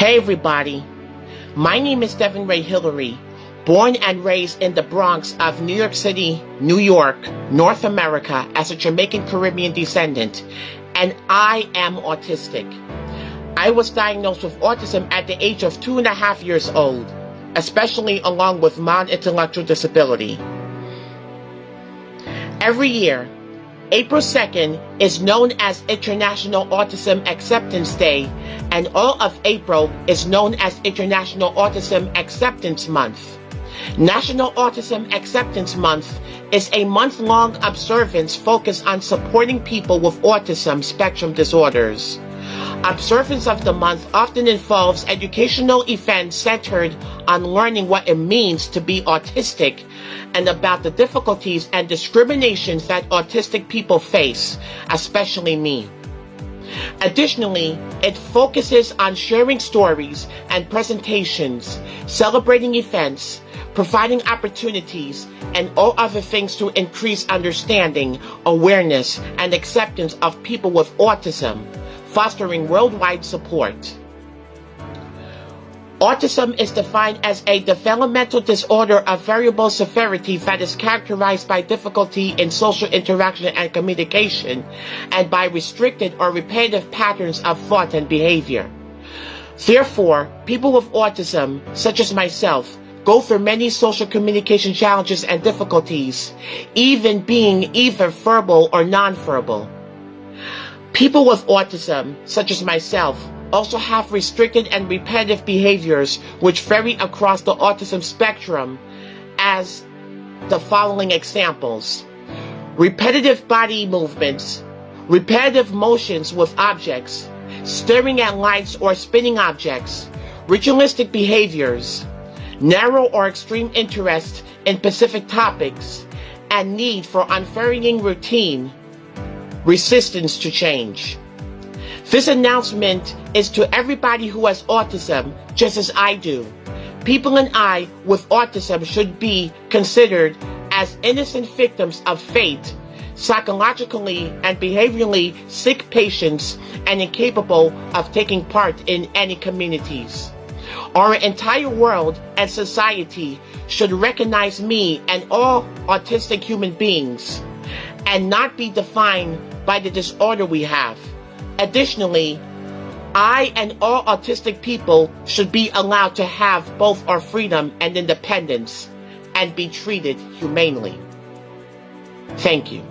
Hey everybody, my name is Devin Ray Hillary, born and raised in the Bronx of New York City, New York, North America as a Jamaican Caribbean descendant, and I am autistic. I was diagnosed with autism at the age of two and a half years old, especially along with mild intellectual disability. Every year, April 2nd is known as International Autism Acceptance Day, and all of April is known as International Autism Acceptance Month. National Autism Acceptance Month is a month-long observance focused on supporting people with autism spectrum disorders. Observance of the month often involves educational events centered on learning what it means to be autistic and about the difficulties and discriminations that autistic people face, especially me. Additionally, it focuses on sharing stories and presentations, celebrating events, providing opportunities, and all other things to increase understanding, awareness, and acceptance of people with autism fostering worldwide support. Autism is defined as a developmental disorder of variable severity that is characterized by difficulty in social interaction and communication and by restricted or repetitive patterns of thought and behavior. Therefore, people with autism, such as myself, go through many social communication challenges and difficulties, even being either verbal or nonverbal. People with autism, such as myself, also have restricted and repetitive behaviors which vary across the autism spectrum as the following examples. Repetitive body movements, repetitive motions with objects, staring at lights or spinning objects, ritualistic behaviors, narrow or extreme interest in specific topics, and need for unvarying routine resistance to change. This announcement is to everybody who has autism, just as I do. People and I with autism should be considered as innocent victims of fate, psychologically and behaviorally sick patients and incapable of taking part in any communities. Our entire world and society should recognize me and all autistic human beings and not be defined by the disorder we have. Additionally, I and all autistic people should be allowed to have both our freedom and independence and be treated humanely. Thank you.